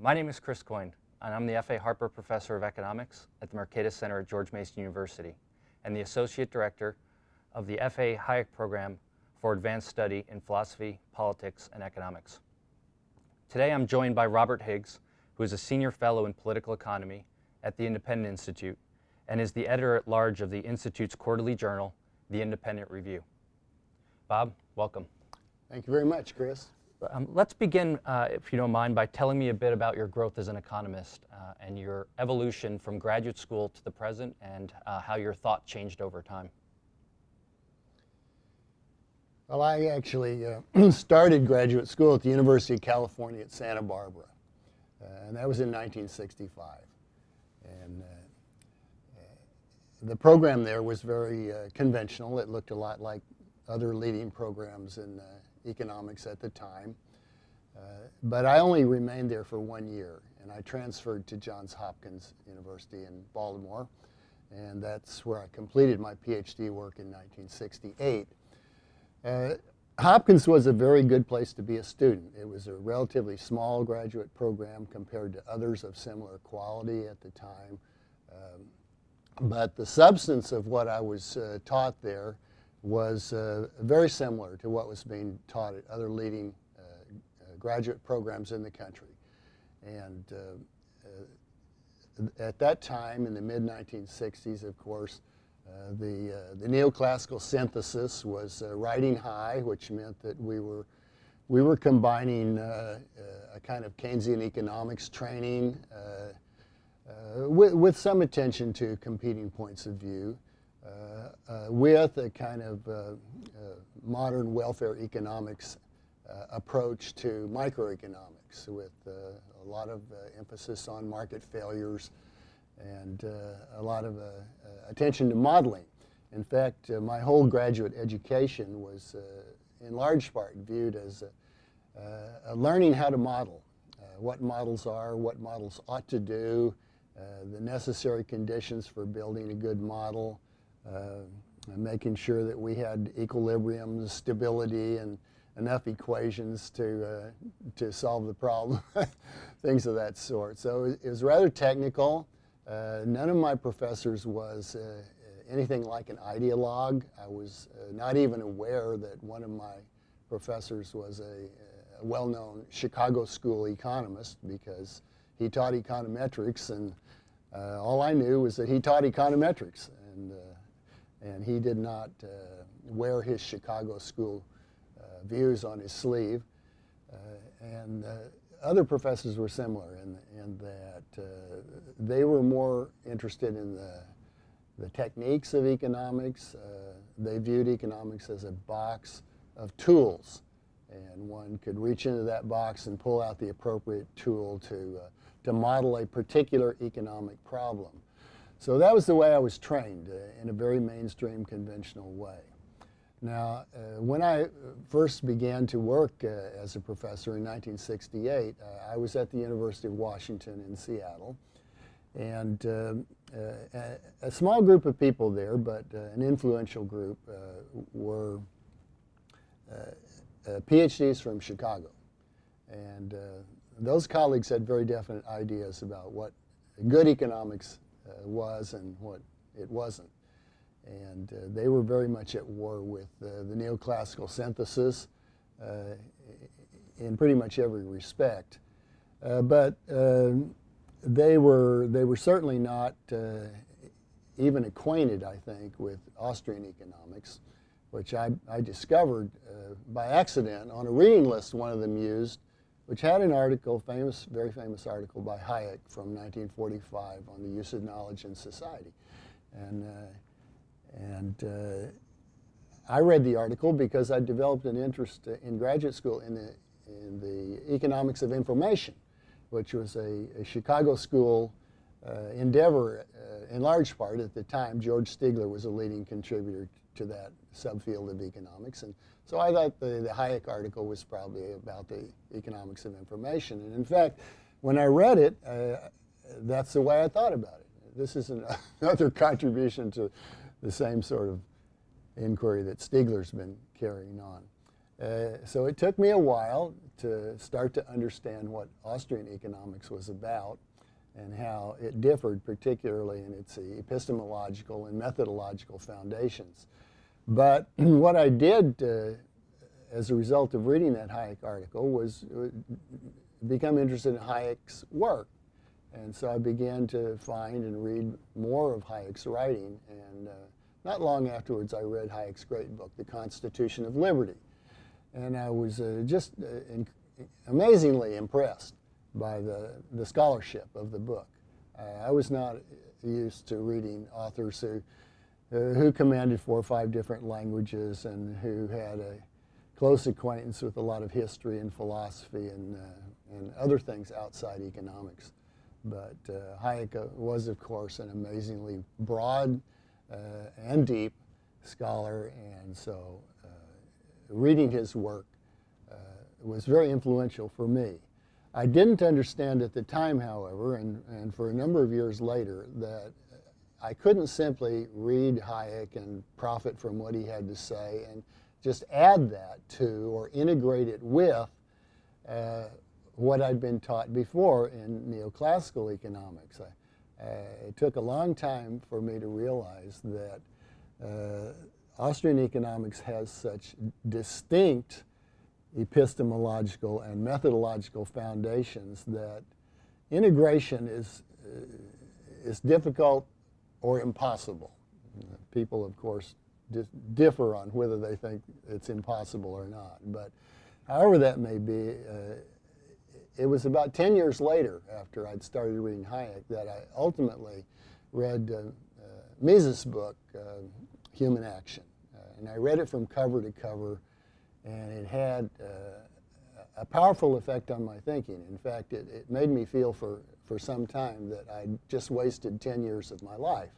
My name is Chris Coyne, and I'm the F.A. Harper Professor of Economics at the Mercatus Center at George Mason University, and the Associate Director of the F.A. Hayek Program for Advanced Study in Philosophy, Politics, and Economics. Today I'm joined by Robert Higgs, who is a Senior Fellow in Political Economy at the Independent Institute and is the editor-at-large of the Institute's quarterly journal, The Independent Review. Bob, welcome. Thank you very much, Chris. Um, let's begin, uh, if you don't mind, by telling me a bit about your growth as an economist uh, and your evolution from graduate school to the present and uh, how your thought changed over time. Well, I actually uh, started graduate school at the University of California at Santa Barbara, uh, and that was in 1965. And uh, the program there was very conventional. It looked a lot like other leading programs in economics at the time. Uh, but I only remained there for one year, and I transferred to Johns Hopkins University in Baltimore, and that's where I completed my PhD work in 1968. Uh, Hopkins was a very good place to be a student. It was a relatively small graduate program compared to others of similar quality at the time. Um, but the substance of what I was uh, taught there was uh, very similar to what was being taught at other leading uh, uh graduate programs in the country. And uh, uh, at that time, in the mid-1960s, of course, the, the neoclassical synthesis was riding high, which meant that we were we were combining uh, uh, a kind of Keynesian economics training uh, with, with, some attention to competing points of view. Uh, uh, with a kind of uh, modern welfare economics approach to microeconomics with a lot of emphasis on market failures and a lot of attention to modeling. In fact, uh, my whole graduate education was uh, in large part viewed as uh, learning how to model, what models are, what models ought to do, the necessary conditions for building a good model, uh, making sure that we had equilibrium, stability, and enough equations to, uh, to solve the problem, things of that sort. So it was rather technical. Uh, none of my professors was uh, anything like an ideologue. I was uh, not even aware that one of my professors was a, a well-known Chicago school economist because he taught econometrics and uh, all I knew was that he taught econometrics. And and he did not uh, wear his Chicago school uh, views on his sleeve. Uh, and other professors were similar in, in that they were more interested in the, the techniques of economics. they viewed economics as a box of tools and one could reach into that box and pull out the appropriate tool to, uh, to model a particular economic problem. So that was the way I was trained uh, in a very mainstream conventional way. Now, uh, when I first began to work uh, as a professor in 1968, uh, I was at the University of Washington in Seattle. And um, uh, a, small group of people there, but uh, an influential group, were PhDs from Chicago. And those colleagues had very definite ideas about what good economics uh, was and what it wasn't. And uh, they were very much at war with uh, the neoclassical synthesis in pretty much every respect. but they were they were certainly not even acquainted, I think, with Austrian economics, which I, I discovered uh, by accident on a reading list one of them used which had an article, famous, very famous article by Hayek from 1945 on the use of knowledge in society. And, uh, and uh, I read the article because I developed an interest in graduate school in the, in the economics of information, which was a, a Chicago school uh, endeavor uh, in large part at the time. George Stigler was a leading contributor to that subfield of economics. And so I thought the, the Hayek article was probably about the economics of information. And in fact, when I read it, uh, that's the way I thought about it. This is an, another contribution to the same sort of inquiry that Stigler's been carrying on. Uh, so it took me a while to start to understand what Austrian economics was about and how it differed, particularly in its epistemological and methodological foundations. But what I did uh, as a result of reading that Hayek article was uh, become interested in Hayek's work. And so I began to find and read more of Hayek's writing. And uh, not long afterwards, I read Hayek's great book, The Constitution of Liberty. And I was uh, just uh, in, amazingly impressed by the, the scholarship of the book. Uh, I was not used to reading authors who, uh, who commanded four or five different languages and who had a close acquaintance with a lot of history and philosophy and, uh, and other things outside economics. But uh, Hayek uh, was, of course, an amazingly broad uh, and deep scholar, and so uh, reading his work was very influential for me. I didn't understand at the time, however, and, and for a number of years later, that I couldn't simply read Hayek and profit from what he had to say and just add that to or integrate it with uh, what I'd been taught before in neoclassical economics. I, uh, it took a long time for me to realize that uh, Austrian economics has such distinct epistemological and methodological foundations that integration is, uh, is difficult or impossible. People, of course, differ on whether they think it's impossible or not. But however that may be, uh, it was about 10 years later after I'd started reading Hayek that I ultimately read uh, uh, Mises' book, uh, Human Action. Uh, and I read it from cover to cover, and it had uh, a powerful effect on my thinking. In fact, it, it made me feel for, for some time that I'd just wasted 10 years of my life.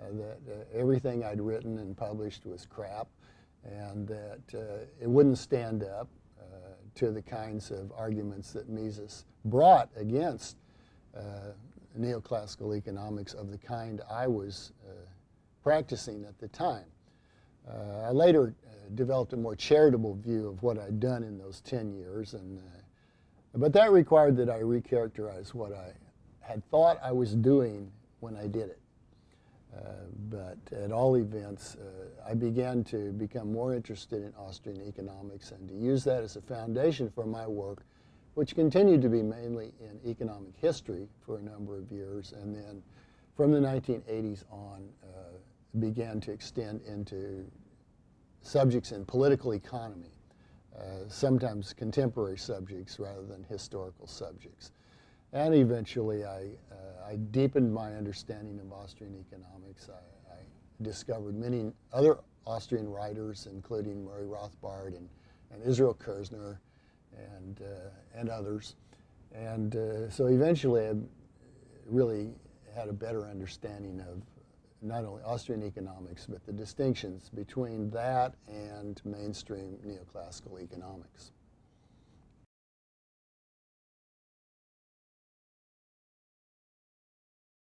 Uh, that uh, everything I'd written and published was crap, and that uh, it wouldn't stand up to the kinds of arguments that Mises brought against neoclassical economics of the kind I was practicing at the time. Uh, I later uh, developed a more charitable view of what I'd done in those 10 years, and, uh, but that required that I recharacterize what I had thought I was doing when I did it. Uh, but at all events, uh, I began to become more interested in Austrian economics and to use that as a foundation for my work, which continued to be mainly in economic history for a number of years, and then from the 1980s on uh, began to extend into subjects in political economy, uh, sometimes contemporary subjects rather than historical subjects. And eventually I, uh, I deepened my understanding of Austrian economics. I, I, discovered many other Austrian writers, including Murray Rothbard and, and Israel Kirzner and, uh, and others. And uh, so eventually I really had a better understanding of not only Austrian economics, but the distinctions between that and mainstream neoclassical economics.